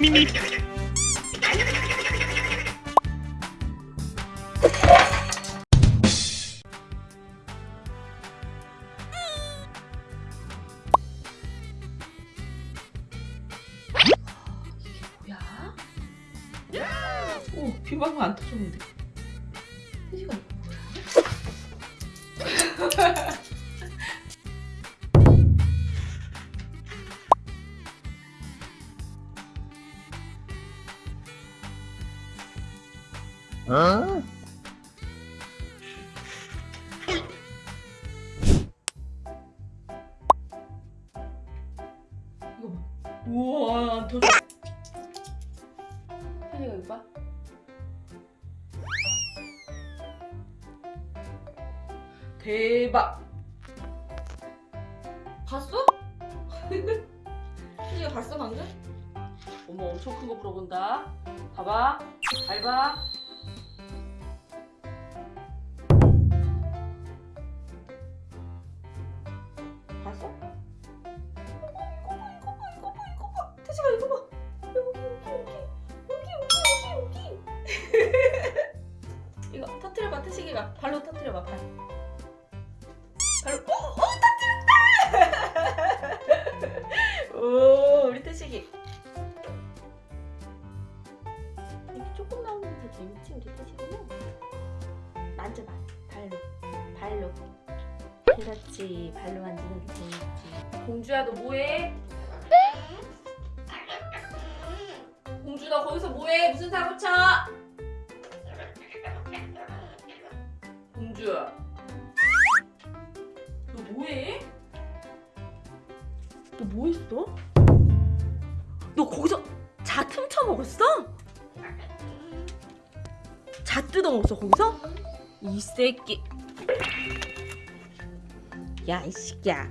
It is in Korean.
미미? 오 비방울 안 터졌는데. 태지가 어? 우와 안 터져. 태지가 이거 봐. 대박. 봤어? 태지가 봤어 방금? 어머 엄청 큰 거 물어본다. 봐봐. 잘 봐. 봤어? 태지가 이거 봐. 여기 여기 여기 여기 여기 여기 여기. 이거 터트려봐 태식이가 발로 터트려봐 발. 발로 어, 오, 오 터트렸다. 오 우리 태식이. 이렇게 조금 나오면 더 재밌지 우리 태식이는. 만져봐 발로 발로. 그렇지 발로 만지는 게 재밌지. 공주야 너 뭐해? 공주 너 거기서 뭐해? 무슨 사고 쳐? 공주야 너 뭐해? 너 뭐했어? 너 거기서 자 틈쳐 먹었어? 자 뜯어 먹었어 거기서? 이 새끼 야이 새끼야